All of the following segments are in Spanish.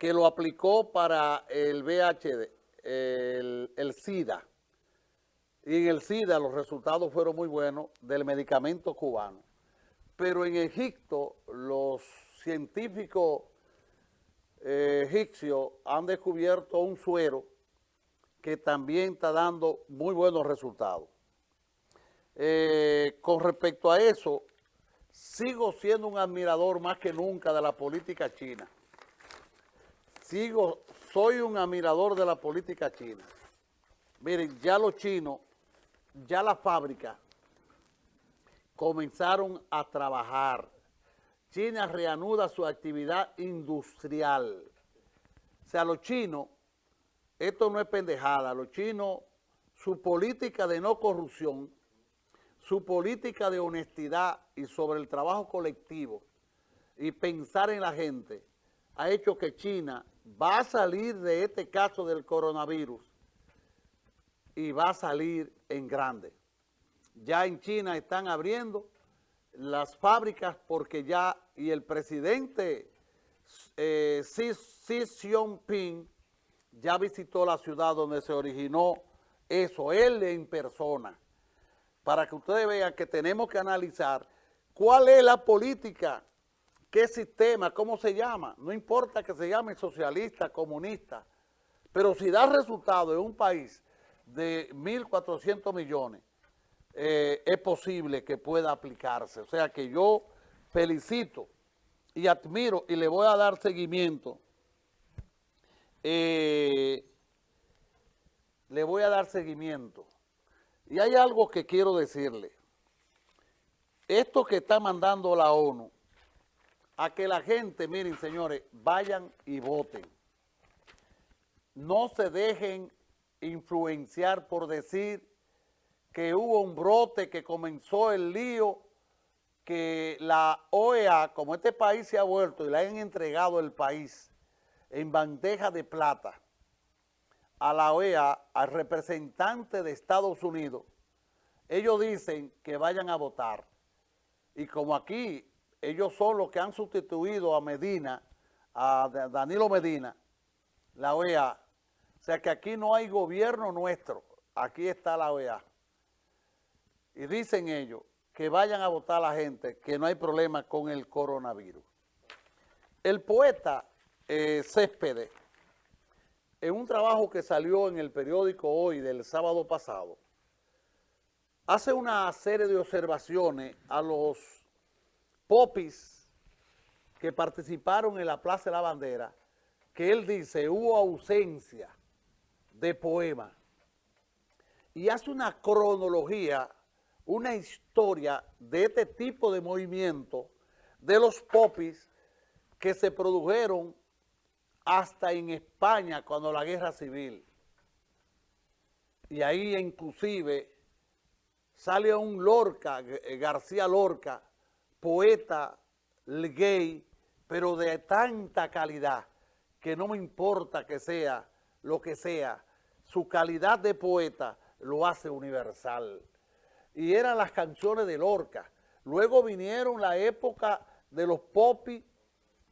que lo aplicó para el VHD, el, SIDA. Y en el SIDA los resultados fueron muy buenos del medicamento cubano. Pero en Egipto los científicos eh, egipcios han descubierto un suero que también está dando muy buenos resultados. Eh, con respecto a eso, sigo siendo un admirador más que nunca de la política china. Sigo, soy un admirador de la política china. Miren, ya los chinos, ya la fábrica comenzaron a trabajar. China reanuda su actividad industrial. O sea, los chinos, esto no es pendejada, los chinos, su política de no corrupción, su política de honestidad y sobre el trabajo colectivo y pensar en la gente, ha hecho que China va a salir de este caso del coronavirus y va a salir en grande. Ya en China están abriendo las fábricas porque ya, y el presidente eh, Xi, Xi Jinping ya visitó la ciudad donde se originó eso, él en persona, para que ustedes vean que tenemos que analizar cuál es la política, qué sistema, cómo se llama, no importa que se llame socialista, comunista, pero si da resultado en un país de 1.400 millones, eh, es posible que pueda aplicarse. O sea que yo felicito y admiro y le voy a dar seguimiento. Eh, le voy a dar seguimiento. Y hay algo que quiero decirle. Esto que está mandando la ONU, a que la gente, miren señores, vayan y voten. No se dejen influenciar por decir que hubo un brote, que comenzó el lío, que la OEA, como este país se ha vuelto y le han entregado el país en bandeja de plata a la OEA, al representante de Estados Unidos, ellos dicen que vayan a votar. Y como aquí ellos son los que han sustituido a Medina, a Danilo Medina, la OEA, o sea que aquí no hay gobierno nuestro, aquí está la OEA. Y dicen ellos que vayan a votar la gente, que no hay problema con el coronavirus. El poeta eh, Céspedes, en un trabajo que salió en el periódico hoy del sábado pasado, hace una serie de observaciones a los popis que participaron en la Plaza de la Bandera, que él dice hubo ausencia de poema y hace una cronología una historia de este tipo de movimiento de los popis que se produjeron hasta en España cuando la guerra civil. Y ahí inclusive sale un Lorca, García Lorca, poeta gay, pero de tanta calidad que no me importa que sea lo que sea, su calidad de poeta lo hace universal y eran las canciones de Lorca. Luego vinieron la época de los popis,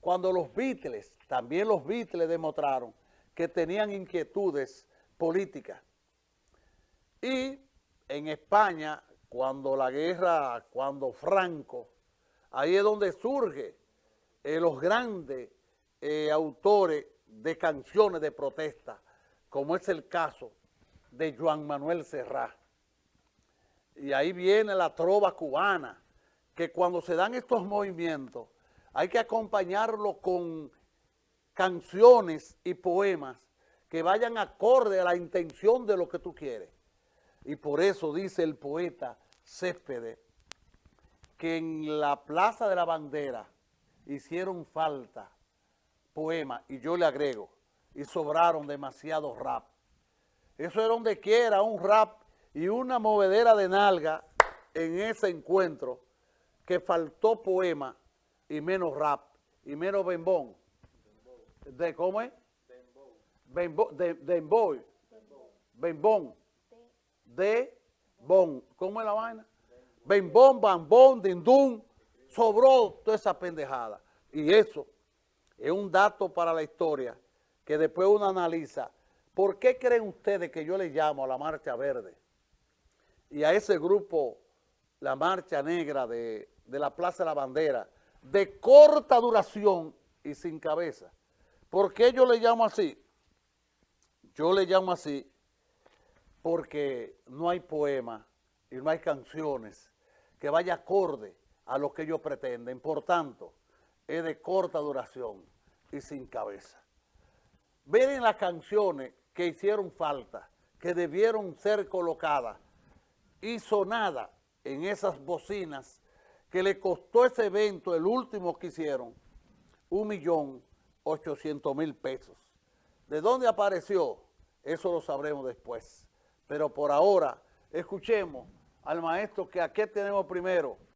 cuando los Beatles, también los Beatles demostraron que tenían inquietudes políticas. Y en España, cuando la guerra, cuando Franco, ahí es donde surge eh, los grandes eh, autores de canciones de protesta, como es el caso de Juan Manuel Serrat y ahí viene la trova cubana, que cuando se dan estos movimientos hay que acompañarlo con canciones y poemas que vayan acorde a la intención de lo que tú quieres. Y por eso dice el poeta Céspedes que en la Plaza de la Bandera hicieron falta poemas, y yo le agrego, y sobraron demasiados rap. Eso era donde quiera, un rap y una movedera de nalga en ese encuentro que faltó poema y menos rap y menos bembón. ¿De cómo es? Bembón. De, Bembón. De bon. ¿Cómo es la vaina? Bembón, bambón, dindún. Sobró toda esa pendejada. Y eso es un dato para la historia que después uno analiza. ¿Por qué creen ustedes que yo le llamo a la Marcha Verde y a ese grupo, la Marcha Negra de, de la Plaza de la Bandera, de corta duración y sin cabeza? ¿Por qué yo le llamo así? Yo le llamo así porque no hay poema y no hay canciones que vaya acorde a lo que ellos pretenden. Por tanto, es de corta duración y sin cabeza. Ven las canciones que hicieron falta, que debieron ser colocadas y sonadas en esas bocinas que le costó ese evento, el último que hicieron, un millón ochocientos mil pesos. ¿De dónde apareció? Eso lo sabremos después. Pero por ahora, escuchemos al maestro que aquí tenemos primero